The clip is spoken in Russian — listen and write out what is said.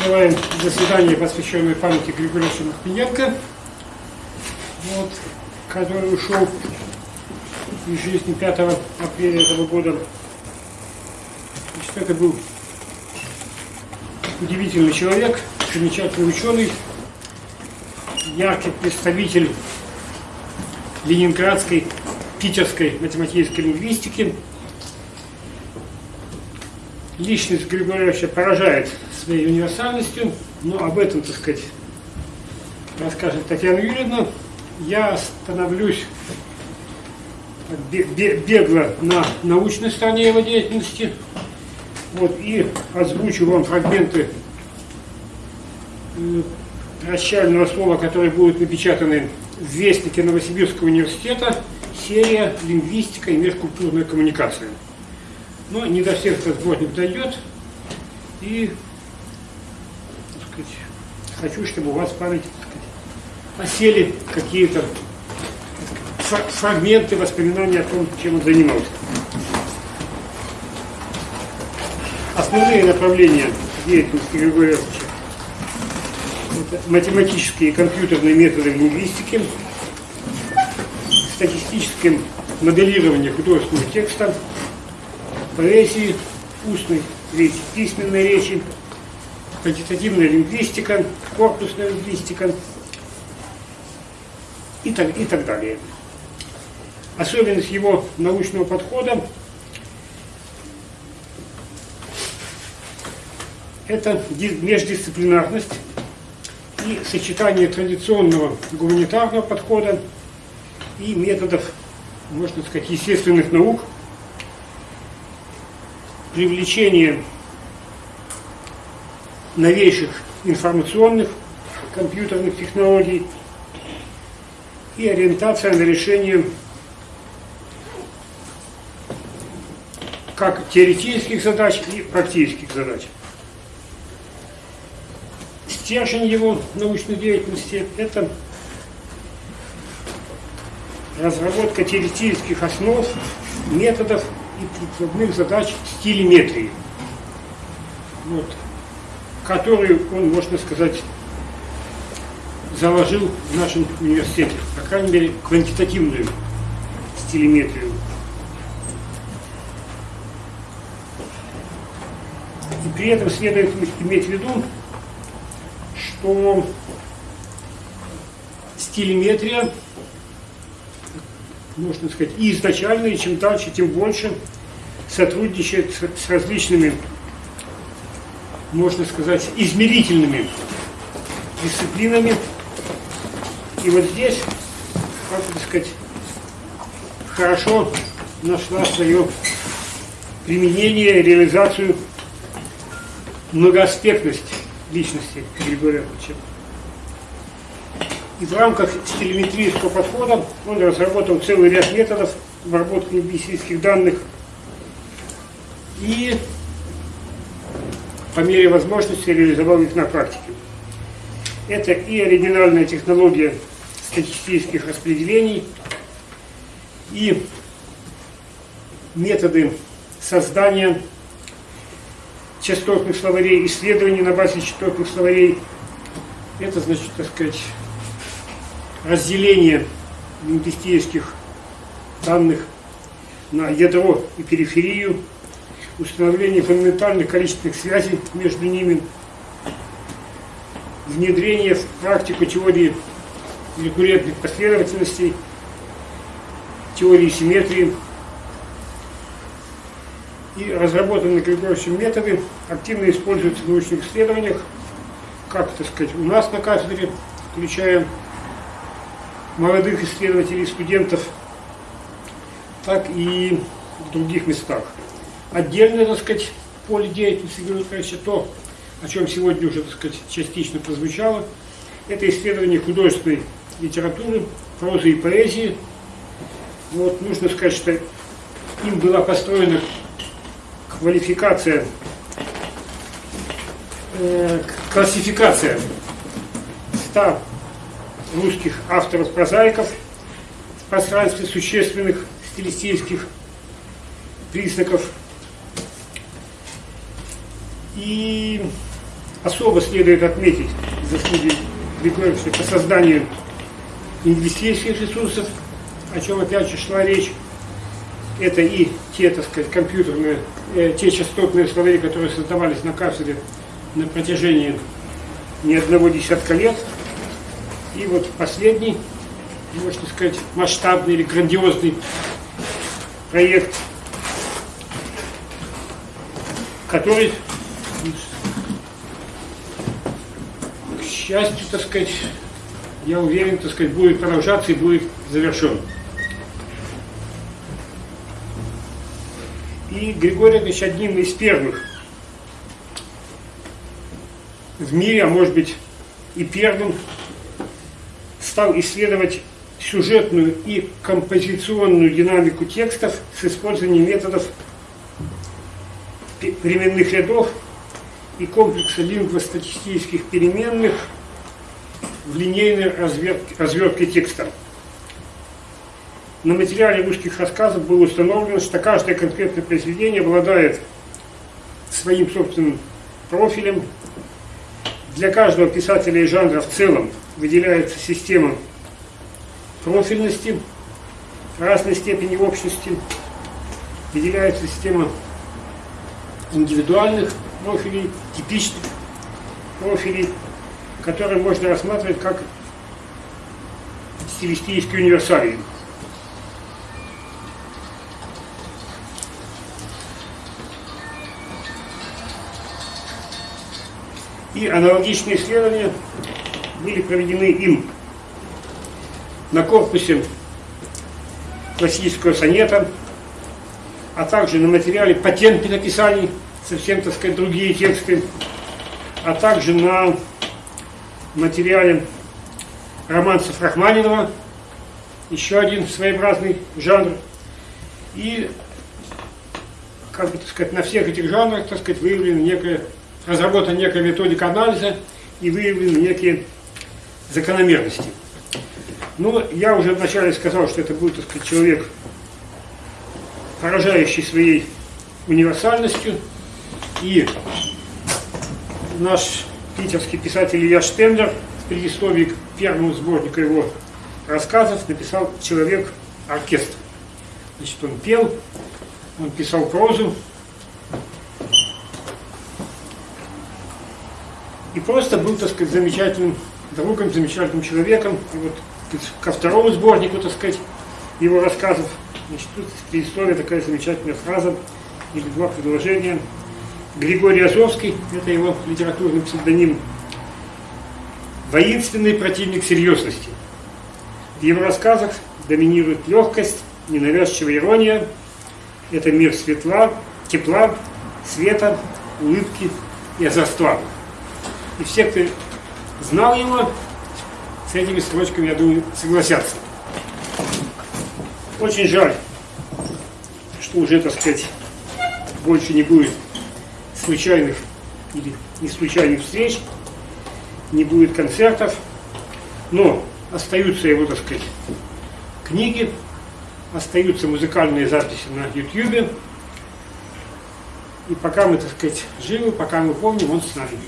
открываем заседание, посвященное памяти Григорьевича Мартыненко, вот, который ушел из жизни 5 апреля этого года. Значит, это был удивительный человек, замечательный ученый, яркий представитель ленинградской, питерской математической лингвистики. Личность Григорьевича поражает своей универсальностью, но об этом, так сказать, расскажет Татьяна Юрьевна. Я становлюсь бегло на научной стороне его деятельности. Вот, и озвучу вам фрагменты прощального слова, которые будут напечатаны в Вестнике Новосибирского университета, серия «Лингвистика и межкультурная коммуникация». Но не до всех этот сборник дойдет, и сказать, хочу, чтобы у вас в памяти сказать, осели какие-то фрагменты воспоминаний о том, чем он занимался. Основные направления деятельности Григория Ильича это математические и компьютерные методы лингвистики, статистическое моделирование художественного текста, поэзии, устной речи, письменной речи, квантитативная лингвистика, корпусная лингвистика и так, и так далее. Особенность его научного подхода – это междисциплинарность и сочетание традиционного гуманитарного подхода и методов, можно сказать, естественных наук, привлечение новейших информационных компьютерных технологий и ориентация на решение как теоретических задач и практических задач. Стержень его научной деятельности – это разработка теоретических основ, методов и прикладных задач стилеметрии, вот, которую он, можно сказать, заложил в нашем университете, по крайней мере, квантитативную стилеметрию. И при этом следует иметь в виду, что стилеметрия, можно сказать, и изначально, и чем дальше, тем больше сотрудничает с, различными, можно сказать, измерительными дисциплинами. И вот здесь, как бы сказать, хорошо нашла свое применение, реализацию многоаспектность личности Григория Ильича. И в рамках стилеметрического подхода он разработал целый ряд методов обработки лингвистических данных и по мере возможности реализовал их на практике. Это и оригинальная технология статистических распределений, и методы создания частотных словарей, исследований на базе частотных словарей. Это, значит, так сказать, разделение лингвистических данных на ядро и периферию, установление фундаментальных количественных связей между ними, внедрение в практику теории рекуррентных последовательностей, теории симметрии, и разработанные Григорьевичем методы активно используются в научных исследованиях, как, так сказать, у нас на кафедре, включая молодых исследователей, студентов, так и в других местах. Отдельно, так сказать, поле деятельности Григорьевича то, о чем сегодня уже, так сказать, частично прозвучало, это исследование художественной литературы, прозы и поэзии. Вот, нужно сказать, что им была построена квалификация, э, классификация 100 русских авторов-прозаиков в пространстве существенных стилистических признаков. И особо следует отметить заслуги Григорьевича по созданию инвестиционных ресурсов, о чем опять же шла речь. Это и те, так сказать, компьютерные, э, те частотные словари, которые создавались на кафедре на протяжении не одного десятка лет. И вот последний, можно сказать, масштабный или грандиозный проект, который, к счастью, так сказать, я уверен, так сказать, будет продолжаться и будет завершен. И Григорий Ильич одним из первых в мире, а может быть и первым, стал исследовать сюжетную и композиционную динамику текстов с использованием методов временных рядов и комплекса лингвостатистических переменных в линейной развертке, развертке текста. На материале русских рассказов было установлено, что каждое конкретное произведение обладает своим собственным профилем. Для каждого писателя и жанра в целом выделяется система профильности разной степени общности, выделяется система индивидуальных профилей, типичных профилей, которые можно рассматривать как стилистические универсалии. И аналогичные исследования были проведены им на корпусе классического сонета, а также на материале патентных описаний, совсем, так сказать, другие тексты, а также на материале романсов Рахманинова, еще один своеобразный жанр. И, как бы, так сказать, на всех этих жанрах, так сказать, выявлена некая разработана некая методика анализа и выявлены некие закономерности. Ну, я уже вначале сказал, что это будет, так сказать, человек, поражающий своей универсальностью. И наш питерский писатель Илья Штемлер в предисловии к первому сборнику его рассказов написал «Человек-оркестр». Значит, он пел, он писал прозу, и просто был, так сказать, замечательным другом, замечательным человеком. И вот ко второму сборнику, так сказать, его рассказов, значит, тут предыстория такая замечательная фраза или два предложения. Григорий Азовский, это его литературный псевдоним, воинственный противник серьезности. В его рассказах доминирует легкость, ненавязчивая ирония. Это мир светла, тепла, света, улыбки и озорства. И все, кто знал его, с этими строчками, я думаю, согласятся. Очень жаль, что уже, так сказать, больше не будет случайных или не случайных встреч, не будет концертов, но остаются его, так сказать, книги, остаются музыкальные записи на YouTube. И пока мы, так сказать, живы, пока мы помним, он с нами.